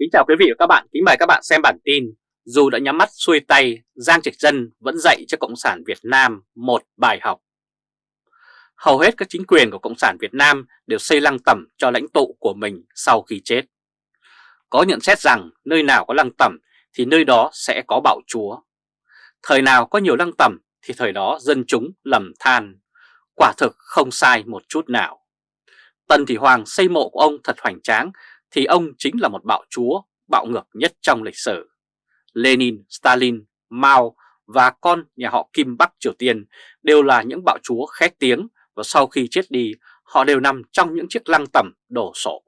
Kính chào quý vị và các bạn, kính mời các bạn xem bản tin Dù đã nhắm mắt xuôi tay, Giang Trạch Dân vẫn dạy cho Cộng sản Việt Nam một bài học. Hầu hết các chính quyền của Cộng sản Việt Nam đều xây lăng tẩm cho lãnh tụ của mình sau khi chết. Có nhận xét rằng nơi nào có lăng tẩm thì nơi đó sẽ có bạo chúa. Thời nào có nhiều lăng tẩm thì thời đó dân chúng lầm than. Quả thực không sai một chút nào. Tần Thị Hoàng xây mộ của ông thật hoành tráng thì ông chính là một bạo chúa, bạo ngược nhất trong lịch sử. Lenin, Stalin, Mao và con nhà họ Kim Bắc Triều Tiên đều là những bạo chúa khét tiếng và sau khi chết đi họ đều nằm trong những chiếc lăng tẩm đổ sộ.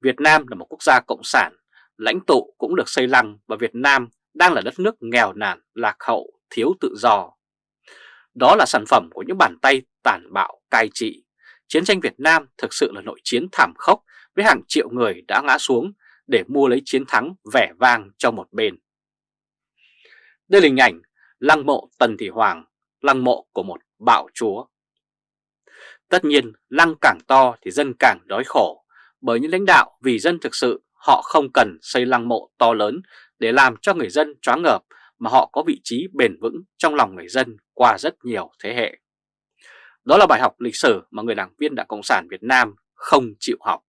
Việt Nam là một quốc gia cộng sản, lãnh tụ cũng được xây lăng và Việt Nam đang là đất nước nghèo nàn, lạc hậu, thiếu tự do. Đó là sản phẩm của những bàn tay tàn bạo cai trị. Chiến tranh Việt Nam thực sự là nội chiến thảm khốc với hàng triệu người đã ngã xuống để mua lấy chiến thắng vẻ vang cho một bên. Đây là hình ảnh lăng mộ Tần Thị Hoàng, lăng mộ của một bạo chúa. Tất nhiên lăng càng to thì dân càng đói khổ, bởi những lãnh đạo vì dân thực sự họ không cần xây lăng mộ to lớn để làm cho người dân choáng ngợp mà họ có vị trí bền vững trong lòng người dân qua rất nhiều thế hệ. Đó là bài học lịch sử mà người đảng viên Đảng Cộng sản Việt Nam không chịu học.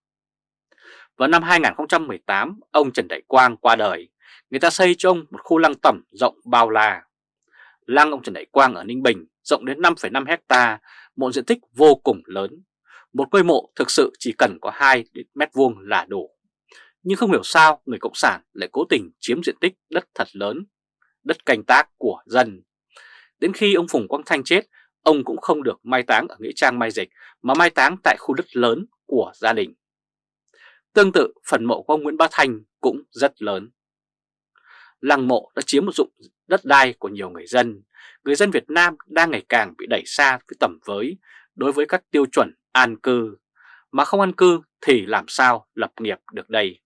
Vào năm 2018, ông Trần Đại Quang qua đời, người ta xây cho ông một khu lăng tẩm rộng bao la. Lăng ông Trần Đại Quang ở Ninh Bình rộng đến 5,5 hecta, một diện tích vô cùng lớn. Một ngôi mộ thực sự chỉ cần có 2 mét vuông là đủ. Nhưng không hiểu sao người Cộng sản lại cố tình chiếm diện tích đất thật lớn, đất canh tác của dân. Đến khi ông Phùng Quang Thanh chết, ông cũng không được mai táng ở Nghĩa Trang Mai Dịch mà mai táng tại khu đất lớn của gia đình. Tương tự, phần mộ của ông Nguyễn Bá Thanh cũng rất lớn. Lăng mộ đã chiếm một dụng đất đai của nhiều người dân. Người dân Việt Nam đang ngày càng bị đẩy xa với tầm với đối với các tiêu chuẩn an cư. Mà không an cư thì làm sao lập nghiệp được đây?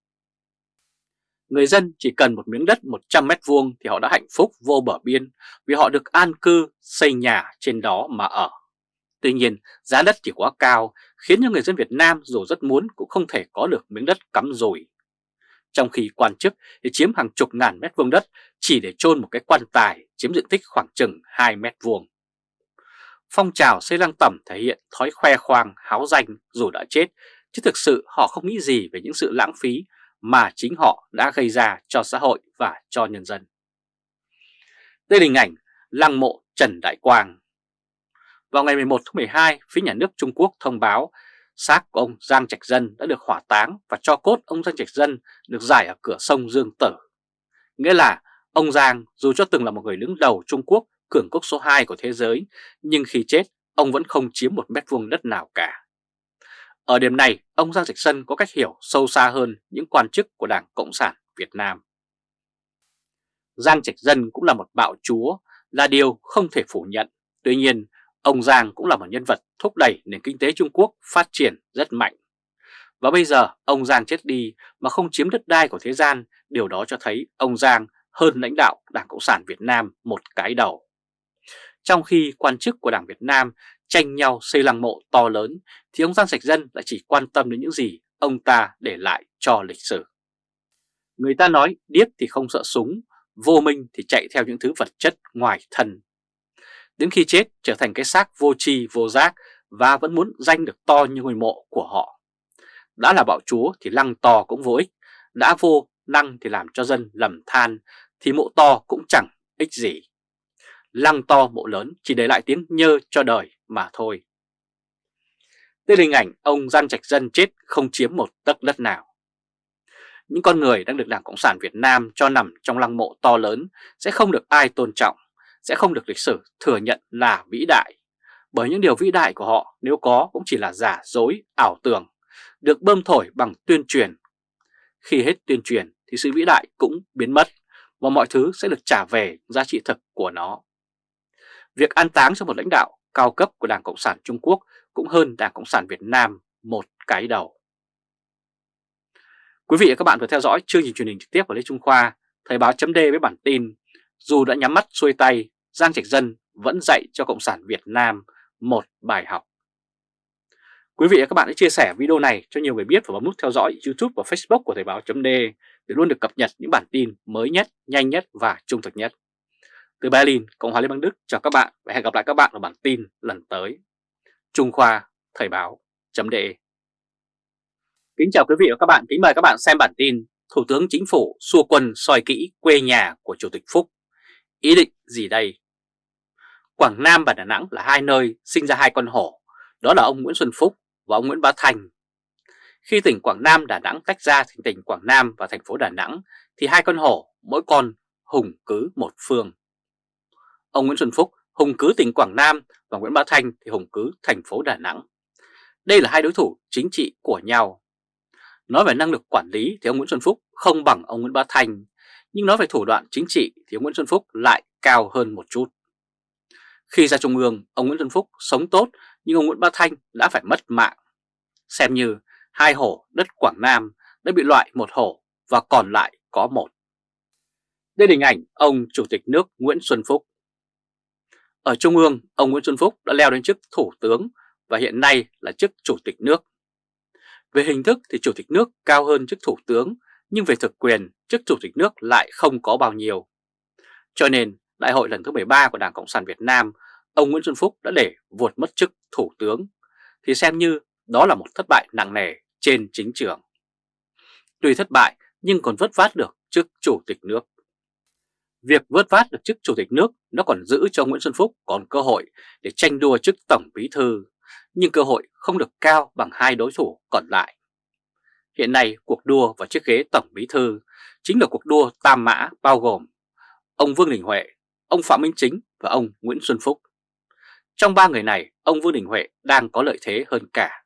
Người dân chỉ cần một miếng đất 100 mét vuông thì họ đã hạnh phúc vô bờ biên vì họ được an cư, xây nhà trên đó mà ở. Tuy nhiên, giá đất chỉ quá cao khiến cho người dân Việt Nam dù rất muốn cũng không thể có được miếng đất cắm rùi. Trong khi quan chức thì chiếm hàng chục ngàn mét vuông đất chỉ để chôn một cái quan tài chiếm diện tích khoảng chừng 2 mét vuông. Phong trào xây lăng tẩm thể hiện thói khoe khoang háo danh dù đã chết, chứ thực sự họ không nghĩ gì về những sự lãng phí mà chính họ đã gây ra cho xã hội và cho nhân dân. Đây là hình ảnh lăng mộ Trần Đại Quang vào ngày 11 tháng 12, phía nhà nước Trung Quốc thông báo xác của ông Giang Trạch Dân đã được hỏa táng và cho cốt ông Giang Trạch Dân được giải ở cửa sông Dương Tử. Nghĩa là ông Giang dù cho từng là một người đứng đầu Trung Quốc cường quốc số 2 của thế giới, nhưng khi chết ông vẫn không chiếm một mét vuông đất nào cả. Ở điểm này, ông Giang Trạch Dân có cách hiểu sâu xa hơn những quan chức của Đảng Cộng sản Việt Nam. Giang Trạch Dân cũng là một bạo chúa, là điều không thể phủ nhận. Tuy nhiên, Ông Giang cũng là một nhân vật thúc đẩy nền kinh tế Trung Quốc phát triển rất mạnh. Và bây giờ ông Giang chết đi mà không chiếm đất đai của thế gian, điều đó cho thấy ông Giang hơn lãnh đạo Đảng Cộng sản Việt Nam một cái đầu. Trong khi quan chức của Đảng Việt Nam tranh nhau xây lăng mộ to lớn, thì ông Giang Sạch Dân lại chỉ quan tâm đến những gì ông ta để lại cho lịch sử. Người ta nói điếc thì không sợ súng, vô minh thì chạy theo những thứ vật chất ngoài thân đến khi chết trở thành cái xác vô tri vô giác và vẫn muốn danh được to như ngôi mộ của họ. Đã là bạo chúa thì lăng to cũng vô ích, đã vô lăng thì làm cho dân lầm than thì mộ to cũng chẳng ích gì. Lăng to mộ lớn chỉ để lại tiếng nhơ cho đời mà thôi. Đây là hình ảnh ông Giang Trạch Dân chết không chiếm một tấc đất nào. Những con người đang được Đảng Cộng sản Việt Nam cho nằm trong lăng mộ to lớn sẽ không được ai tôn trọng sẽ không được lịch sử thừa nhận là vĩ đại. Bởi những điều vĩ đại của họ nếu có cũng chỉ là giả dối, ảo tưởng, được bơm thổi bằng tuyên truyền. Khi hết tuyên truyền thì sự vĩ đại cũng biến mất và mọi thứ sẽ được trả về giá trị thực của nó. Việc an táng cho một lãnh đạo cao cấp của Đảng Cộng sản Trung Quốc cũng hơn Đảng Cộng sản Việt Nam một cái đầu. Quý vị và các bạn vừa theo dõi chương trình truyền hình trực tiếp của Lê Trung Khoa, Thời báo chấm với bản tin Dù đã nhắm mắt xuôi tay Giang Trạch Dân vẫn dạy cho Cộng sản Việt Nam một bài học. Quý vị và các bạn hãy chia sẻ video này cho nhiều người biết và bấm nút theo dõi YouTube và Facebook của Thời báo .d để luôn được cập nhật những bản tin mới nhất, nhanh nhất và trung thực nhất. Từ Berlin, Cộng hòa Liên bang Đức chào các bạn và hẹn gặp lại các bạn ở bản tin lần tới. Trung Khoa Thời báo .de Kính chào quý vị và các bạn, kính mời các bạn xem bản tin Thủ tướng Chính phủ xua quân soi kỹ quê nhà của Chủ tịch Phúc. Ý định gì đây? Quảng Nam và Đà Nẵng là hai nơi sinh ra hai con hổ, đó là ông Nguyễn Xuân Phúc và ông Nguyễn Bá Thành. Khi tỉnh Quảng Nam Đà Nẵng tách ra thành tỉnh Quảng Nam và thành phố Đà Nẵng thì hai con hổ mỗi con hùng cứ một phương. Ông Nguyễn Xuân Phúc hùng cứ tỉnh Quảng Nam và Nguyễn Bá Thành thì hùng cứ thành phố Đà Nẵng. Đây là hai đối thủ chính trị của nhau. Nói về năng lực quản lý thì ông Nguyễn Xuân Phúc không bằng ông Nguyễn Bá Thành, nhưng nói về thủ đoạn chính trị thì ông Nguyễn Xuân Phúc lại cao hơn một chút. Khi ra Trung ương, ông Nguyễn Xuân Phúc sống tốt nhưng ông Nguyễn Bá Thanh đã phải mất mạng. Xem như hai hổ đất Quảng Nam đã bị loại một hổ và còn lại có một. Đây là hình ảnh ông Chủ tịch nước Nguyễn Xuân Phúc. Ở Trung ương, ông Nguyễn Xuân Phúc đã leo đến chức Thủ tướng và hiện nay là chức Chủ tịch nước. Về hình thức thì Chủ tịch nước cao hơn chức Thủ tướng, nhưng về thực quyền, chức Chủ tịch nước lại không có bao nhiêu. Cho nên, Đại hội lần thứ 13 của Đảng Cộng sản Việt Nam, ông Nguyễn Xuân Phúc đã để vụt mất chức Thủ tướng, thì xem như đó là một thất bại nặng nề trên chính trường. Tuy thất bại nhưng còn vớt vát được chức Chủ tịch nước. Việc vớt vát được chức Chủ tịch nước nó còn giữ cho Nguyễn Xuân Phúc còn cơ hội để tranh đua chức Tổng Bí Thư, nhưng cơ hội không được cao bằng hai đối thủ còn lại. Hiện nay cuộc đua vào chiếc ghế Tổng Bí Thư chính là cuộc đua tam mã bao gồm ông Vương Đình Huệ, ông Phạm Minh Chính và ông Nguyễn Xuân Phúc. Trong ba người này, ông Vương Đình Huệ đang có lợi thế hơn cả.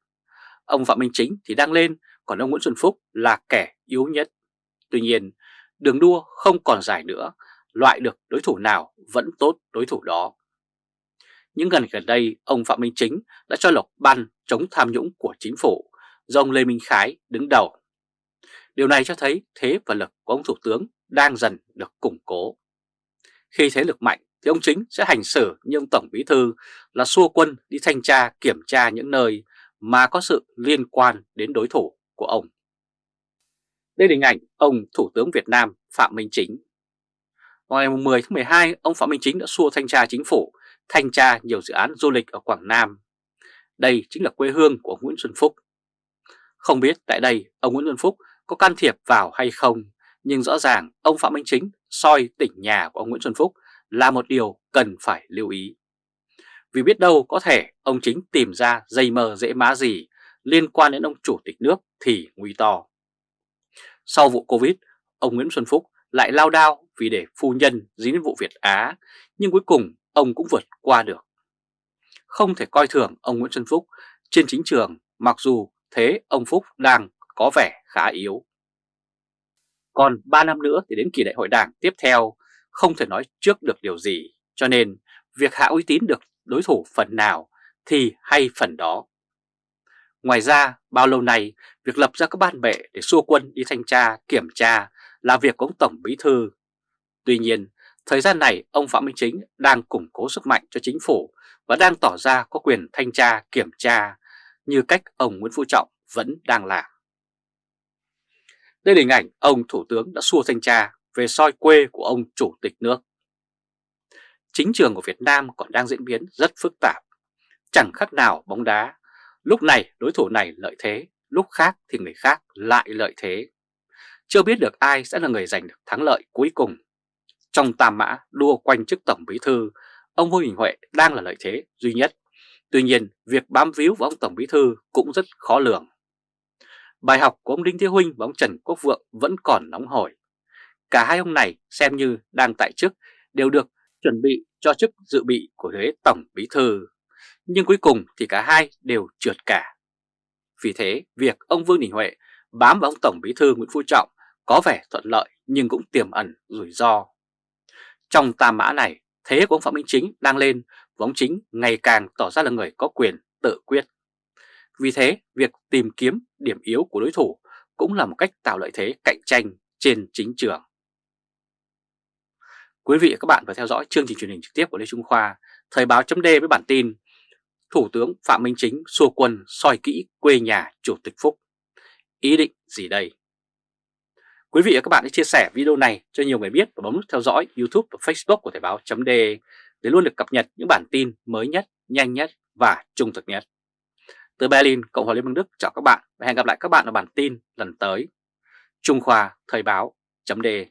Ông Phạm Minh Chính thì đang lên, còn ông Nguyễn Xuân Phúc là kẻ yếu nhất. Tuy nhiên, đường đua không còn dài nữa, loại được đối thủ nào vẫn tốt đối thủ đó. Những gần gần đây, ông Phạm Minh Chính đã cho lộc ban chống tham nhũng của chính phủ do ông Lê Minh Khái đứng đầu. Điều này cho thấy thế và lực của ông Thủ tướng đang dần được củng cố. Khi thế lực mạnh thì ông Chính sẽ hành xử như ông Tổng Bí Thư là xua quân đi thanh tra kiểm tra những nơi mà có sự liên quan đến đối thủ của ông. Đây là hình ảnh ông Thủ tướng Việt Nam Phạm Minh Chính. Vào ngày 10 tháng 12, ông Phạm Minh Chính đã xua thanh tra chính phủ, thanh tra nhiều dự án du lịch ở Quảng Nam. Đây chính là quê hương của ông Nguyễn Xuân Phúc. Không biết tại đây ông Nguyễn Xuân Phúc có can thiệp vào hay không, nhưng rõ ràng ông Phạm Minh Chính soi tỉnh nhà của ông Nguyễn Xuân Phúc là một điều cần phải lưu ý. Vì biết đâu có thể ông chính tìm ra dây mờ dễ má gì liên quan đến ông chủ tịch nước thì nguy to. Sau vụ Covid, ông Nguyễn Xuân Phúc lại lao đao vì để phu nhân dính đến vụ Việt Á, nhưng cuối cùng ông cũng vượt qua được. Không thể coi thường ông Nguyễn Xuân Phúc trên chính trường mặc dù thế ông Phúc đang có vẻ khá yếu. Còn 3 năm nữa thì đến kỳ đại hội đảng tiếp theo không thể nói trước được điều gì, cho nên việc hạ uy tín được đối thủ phần nào thì hay phần đó. Ngoài ra, bao lâu nay, việc lập ra các ban bệ để xua quân đi thanh tra, kiểm tra là việc của ông Tổng Bí Thư. Tuy nhiên, thời gian này ông Phạm Minh Chính đang củng cố sức mạnh cho chính phủ và đang tỏ ra có quyền thanh tra, kiểm tra như cách ông Nguyễn Phú Trọng vẫn đang làm. Đây là hình ảnh ông Thủ tướng đã xua thanh tra về soi quê của ông Chủ tịch nước. Chính trường của Việt Nam còn đang diễn biến rất phức tạp, chẳng khác nào bóng đá. Lúc này đối thủ này lợi thế, lúc khác thì người khác lại lợi thế. Chưa biết được ai sẽ là người giành được thắng lợi cuối cùng. Trong tam mã đua quanh chức Tổng Bí Thư, ông Vương Đình Huệ đang là lợi thế duy nhất. Tuy nhiên, việc bám víu vào ông Tổng Bí Thư cũng rất khó lường. Bài học của ông Đinh Thế Huynh và ông Trần Quốc Vượng vẫn còn nóng hổi. Cả hai ông này xem như đang tại chức đều được chuẩn bị cho chức dự bị của ghế Tổng Bí Thư. Nhưng cuối cùng thì cả hai đều trượt cả. Vì thế, việc ông Vương Đình Huệ bám vào ông Tổng Bí Thư Nguyễn Phú Trọng có vẻ thuận lợi nhưng cũng tiềm ẩn rủi ro. Trong tam mã này, thế của ông Phạm Minh Chính đang lên và ông Chính ngày càng tỏ ra là người có quyền tự quyết. Vì thế, việc tìm kiếm điểm yếu của đối thủ cũng là một cách tạo lợi thế cạnh tranh trên chính trường. Quý vị và các bạn vừa theo dõi chương trình truyền hình trực tiếp của Lê Trung Khoa, Thời báo chấm với bản tin Thủ tướng Phạm Minh Chính xua quân soi kỹ quê nhà Chủ tịch Phúc. Ý định gì đây? Quý vị và các bạn hãy chia sẻ video này cho nhiều người biết và bấm nút theo dõi YouTube và Facebook của Thời báo .de để luôn được cập nhật những bản tin mới nhất, nhanh nhất và trung thực nhất. Từ Berlin, Cộng hòa Liên bang Đức chào các bạn và hẹn gặp lại các bạn ở bản tin lần tới. Trung Khoa Thời báo .de